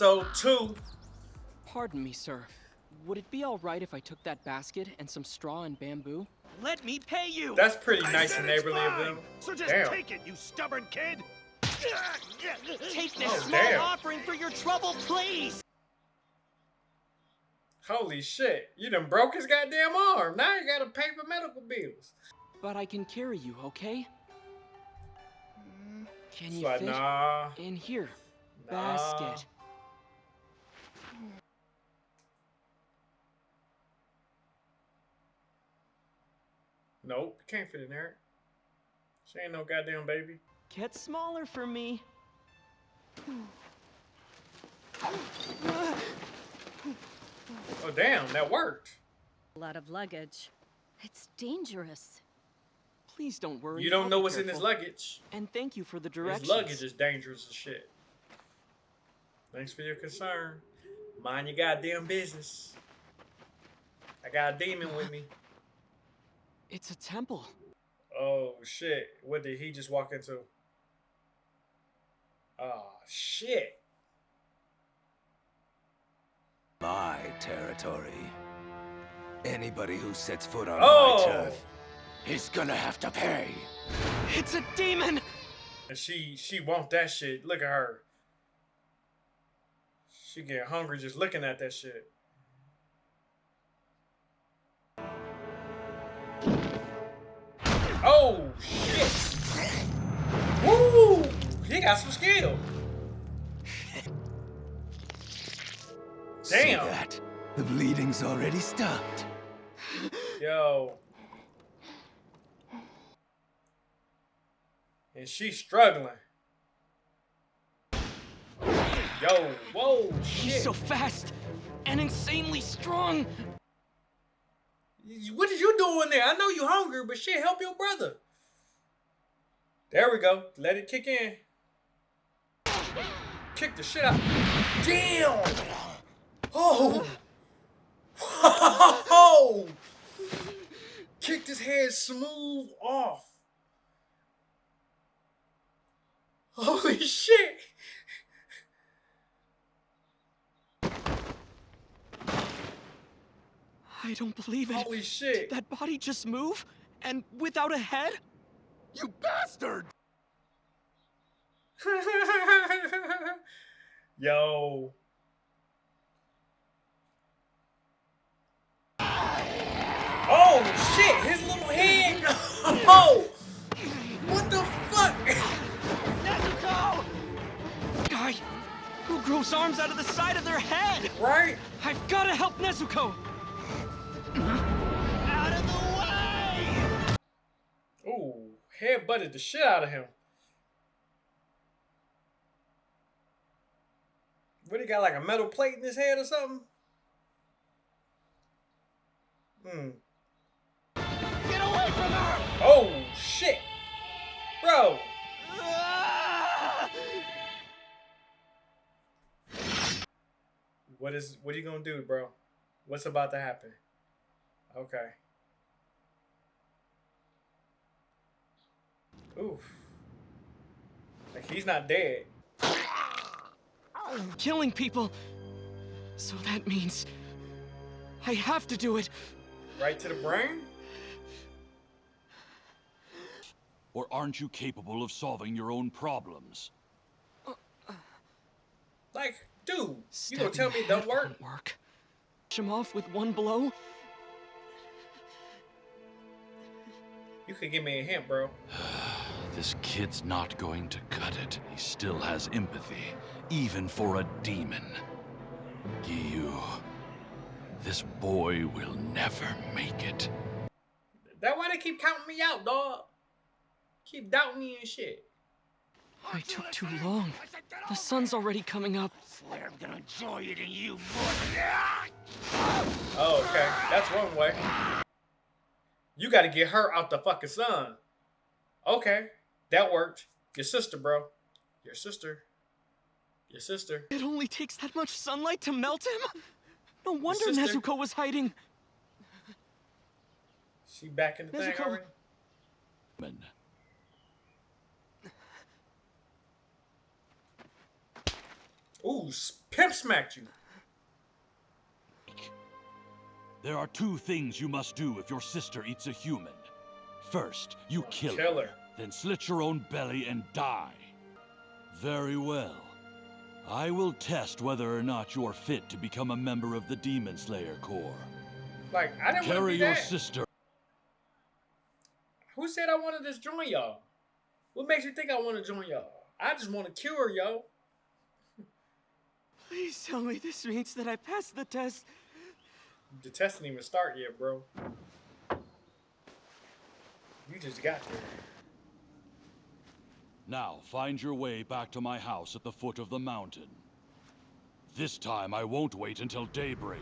episode two. Pardon me, sir. Would it be alright if I took that basket and some straw and bamboo? Let me pay you! That's pretty I nice said and neighborly of mine, them. So just Damn. take it, you stubborn kid. Take this Oh, small damn. offering for your trouble, please! Holy shit. You done broke his goddamn arm. Now you gotta pay for medical bills. But I can carry you, okay? Can It's you like, fit nah. in here? Nah. Basket. Nope, can't fit in there. She ain't no goddamn baby. Get smaller for me. Oh damn, that worked. A lot of luggage. It's dangerous. Please don't worry. You don't I'll know be what's in his luggage. And thank you for the His directions. luggage is dangerous as shit. Thanks for your concern. Mind your goddamn business. I got a demon with me. It's a temple. Oh shit. What did he just walk into? Oh shit. My territory. Anybody who sets foot on Oh! my turf is gonna have to pay. It's a demon! And she she want that shit. Look at her. She get hungry just looking at that shit. Oh shit! Woo! He got some skill. See Damn. that? The bleeding's already stopped. Yo. And she's struggling. Yo, whoa, He's shit. so fast and insanely strong. What What is you doing there? I know you hungry, but shit, help your brother. There we go. Let it kick in. Kick the shit out. Damn. Oh. Oh. Kicked his head smooth off. Holy shit. I don't believe it. Holy shit. That body just move? And without a head? You bastard! Yo. Oh shit, his little head. Oh. What the fuck? Nezuko! Guy who grows arms out of the side of their head! Right? I've gotta help Nezuko! Head butted the shit out of him. What he got like a metal plate in his head or something? Hmm. Get away from her! Oh shit. Bro. Ah! What is what are you gonna do, bro? What's about to happen? Okay. Oof. Like he's not dead. Killing people. So that means I have to do it. Right to the brain? Or aren't you capable of solving your own problems? Like, dude, you gonna tell me it the don't work? won't work. Push him off with one blow? You could give me a hint, bro. This kid's not going to cut it. He still has empathy, even for a demon. Giyu, this boy will never make it. That why they keep counting me out, dog. Keep doubting me and shit. I took too long. The sun's already coming up. swear I'm gonna enjoy eating you more. Oh, okay. That's one way. You gotta get her out the fucking sun. Okay. That worked. Your sister, bro. Your sister. Your sister. It only takes that much sunlight to melt him? No wonder sister- Nezuko was hiding. She back in the thing Nezuko. already? Man, Ooh, s- pimp smacked you. There are two things you must do if your sister eats a human. First, you kill, Kill her, her. Then slit your own belly and die. Very well. I will test whether or not you're fit to become a member of the Demon Slayer Corps. Like, I didn't want to Carry your that. sister. Who said I wanted to join y'all? What makes you think I want to join y'all? I just want to cure yo. Please tell me this means that I passed the test. The test didn't even start yet, bro. You just got there. Now, find your way back to my house at the foot of the mountain. This time, I won't wait until daybreak.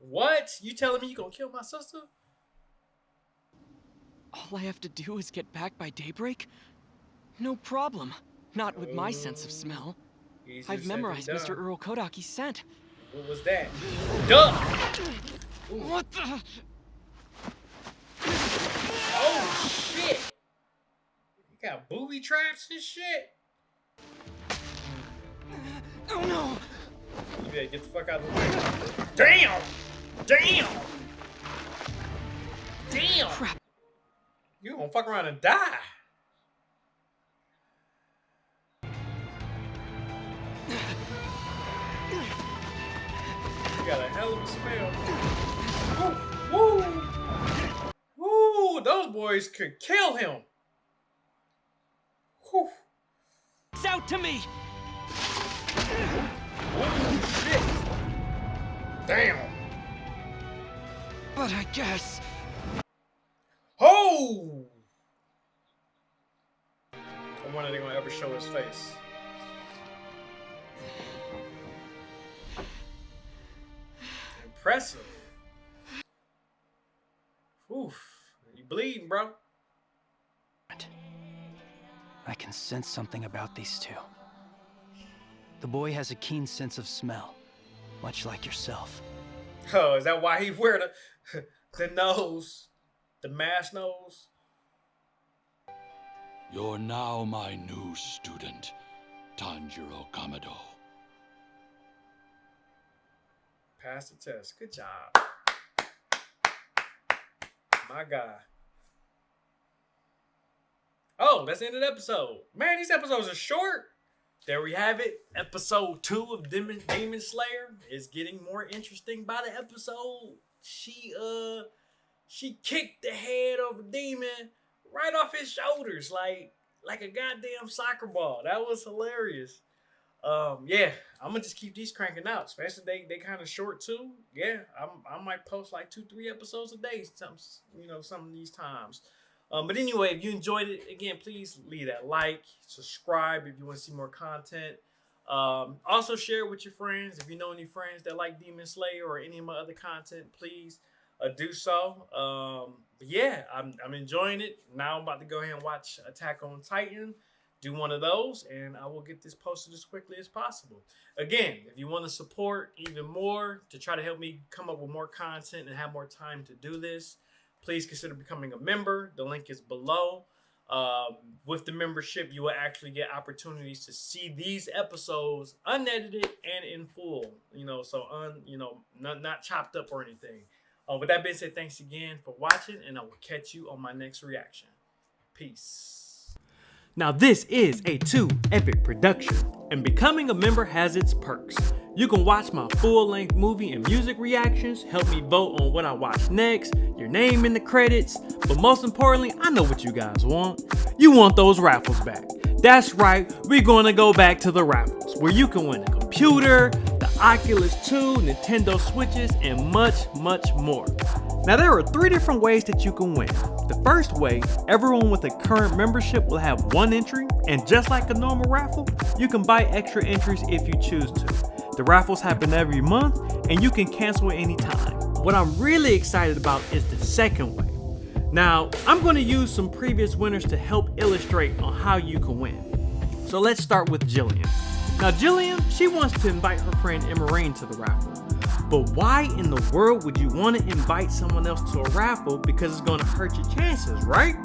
What? You telling me you gonna kill my sister? All I have to do is get back by daybreak? No problem. Not with my sense of smell. Easier I've memorized. Mr. Earl Kodaki's scent. What was that? Duck! What the? Oh shit! You got booby traps and shit. Oh no! You better get the fuck out of the way. Damn! Damn! Damn! Crap. You gonna fuck around and die. You got a hell of a smell. Woo! Woo! Woo! Those boys could kill him. Whew. It's out to me! Oh shit! Damn! But I guess. Oh! I wonder if they're gonna ever show his face. Impressive. Oof. You bleeding, bro. I can sense something about these two. The boy has a keen sense of smell, much like yourself. Oh, is that why he wear the the nose? The mask nose? You're now my new student, Tanjiro Kamado. Pass the test. Good job. My guy. Oh, that's the end of the episode. Man, these episodes are short. There we have it. Episode two of Demon, Demon Slayer is getting more interesting by the episode. She uh she kicked the head of a demon right off his shoulders like like a goddamn soccer ball. That was hilarious. Um, yeah, I'm gonna just keep these cranking out, especially they they kind of short too. Yeah, I'm I might post like two three episodes a day. Some you know some of these times. Um, but anyway, if you enjoyed it, again, please leave that like, subscribe if you want to see more content. Um, also share it with your friends if you know any friends that like Demon Slayer or any of my other content. Please uh, do so. Um, yeah, I'm I'm enjoying it. Now I'm about to go ahead and watch Attack on Titan do one of those and I will get this posted as quickly as possible. Again, if you want to support even more to try to help me come up with more content and have more time to do this, please consider becoming a member. The link is below. Um, with the membership, you will actually get opportunities to see these episodes unedited and in full. You know, so un, you know, not not chopped up or anything. Uh, with that being said, thanks again for watching, and I will catch you on my next reaction. Peace. Now this is a 2 Epic production, and becoming a member has its perks. You can watch my full-length movie and music reactions, help me vote on what I watch next, your name in the credits, but most importantly, I know what you guys want. You want those raffles back. That's right, we're gonna go back to the raffles, where you can win a computer, the Oculus 2, Nintendo Switches, and much, much more. Now there are three different ways that you can win. The first way, everyone with a current membership will have one entry, and just like a normal raffle, you can buy extra entries if you choose to. The raffles happen every month, and you can cancel at any time. What I'm really excited about is the second way. Now, I'm going to use some previous winners to help illustrate on how you can win. So let's start with Jillian. Now Jillian, she wants to invite her friend Emerine to the raffle. But why in the world would you want to invite someone else to a raffle because it's going to hurt your chances, right?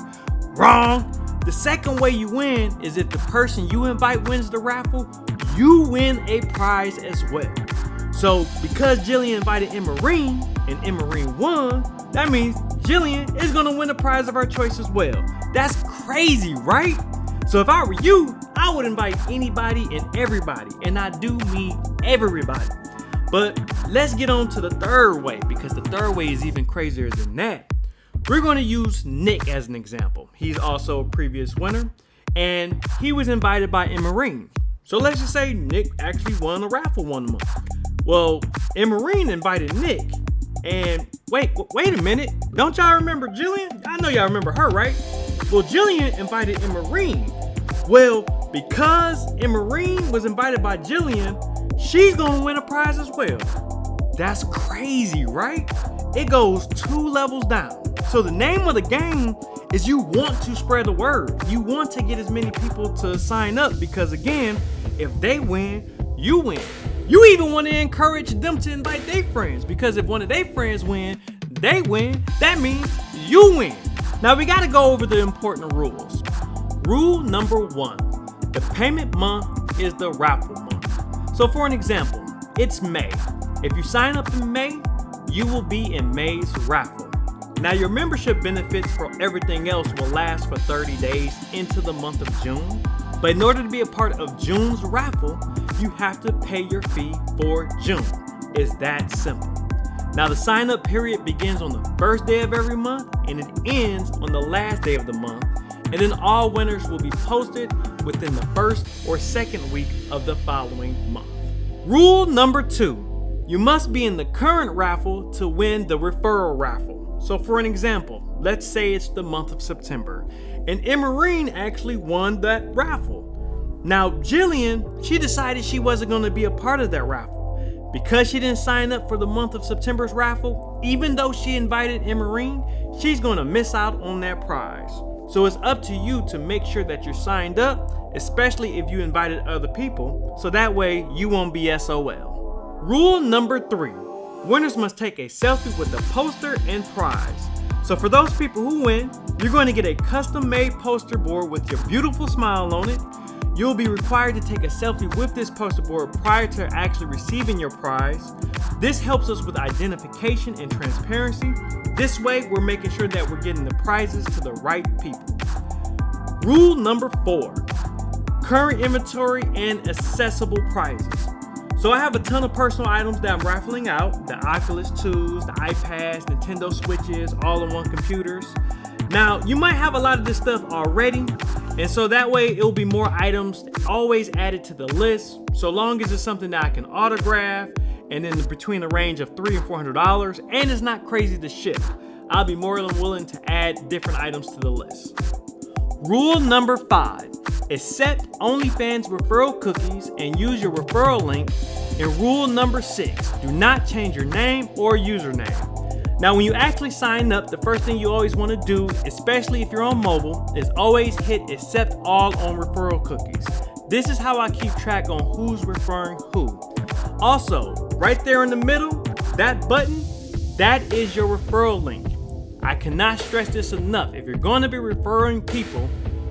Wrong! The second way you win is if the person you invite wins the raffle, you win a prize as well. So because Jillian invited Emerine and Emerine won, that means Jillian is gonna win a prize of her choice as well. That's crazy, right? So if I were you, I would invite anybody and everybody, and I do mean everybody. But let's get on to the third way because the third way is even crazier than that. We're to use Nick as an example. He's also a previous winner and he was invited by Emerine. So let's just say Nick actually won a raffle one month. Well, Emerine invited Nick and wait, wait a minute. Don't y'all remember Jillian? I know y'all remember her, right? Well, Jillian invited Emerine. Well, because Emerine was invited by Jillian, she's gonna win a prize as well. That's crazy, right? It goes two levels down. So the name of the game is you want to spread the word. You want to get as many people to sign up because again, if they win, you win. You even want to encourage them to invite their friends because if one of their friends win, they win. That means you win. Now we got to go over the important rules. Rule number one, the payment month is the raffle month. So for an example, it's May. If you sign up in May, you will be in May's raffle. Now your membership benefits for everything else will last for 30 days into the month of June. But in order to be a part of June's raffle, you have to pay your fee for June. It's that simple. Now the sign up period begins on the first day of every month and it ends on the last day of the month. And then all winners will be posted within the first or second week of the following month. Rule number two, you must be in the current raffle to win the referral raffle. So for an example, let's say it's the month of September, and Emerine actually won that raffle. Now Jillian, she decided she wasn't going to be a part of that raffle. Because she didn't sign up for the month of September's raffle, even though she invited Emerine, she's going to miss out on that prize. So it's up to you to make sure that you're signed up, especially if you invited other people, so that way you won't be SOL. Rule number three, winners must take a selfie with the poster and prize. So for those people who win, you're going to get a custom made poster board with your beautiful smile on it. You'll be required to take a selfie with this poster board prior to actually receiving your prize. This helps us with identification and transparency. This way, we're making sure that we're getting the prizes to the right people. Rule number four, current inventory and accessible prizes. So I have a ton of personal items that I'm raffling out. The Oculus 2s, the iPads, Nintendo Switches, all-in-one computers. Now, you might have a lot of this stuff already, and so that way it'll be more items always added to the list, so long as it's something that I can autograph, and then between the range of three and $400, and it's not crazy to ship. I'll be more than willing to add different items to the list. Rule number five, accept OnlyFans referral cookies and use your referral link. And rule number six, do not change your name or username. Now, when you actually sign up, the first thing you always want to do, especially if you're on mobile, is always hit accept all on referral cookies. This is how I keep track on who's referring who. Also, right there in the middle, that button, that is your referral link. I cannot stress this enough. If you're going to be referring people,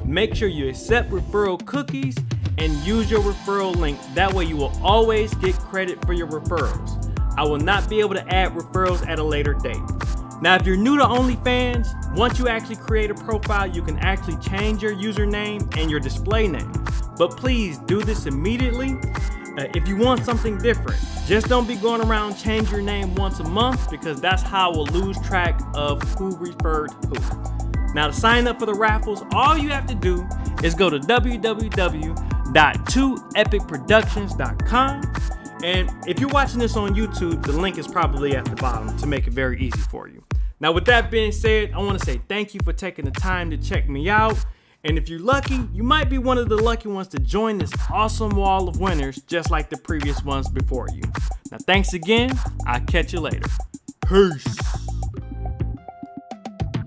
make sure you accept referral cookies and use your referral link. That way you will always get credit for your referrals. I will not be able to add referrals at a later date. Now, if you're new to OnlyFans, once you actually create a profile, you can actually change your username and your display name. But please do this immediately uh, if you want something different, just don't be going around change your name once a month because that's how we'll lose track of who referred who. Now to sign up for the raffles, all you have to do is go to www.2epicproductions.com and if you're watching this on YouTube, the link is probably at the bottom to make it very easy for you. Now with that being said, I want to say thank you for taking the time to check me out. And if you're lucky, you might be one of the lucky ones to join this awesome wall of winners just like the previous ones before you. Now thanks again, I'll catch you later. Peace.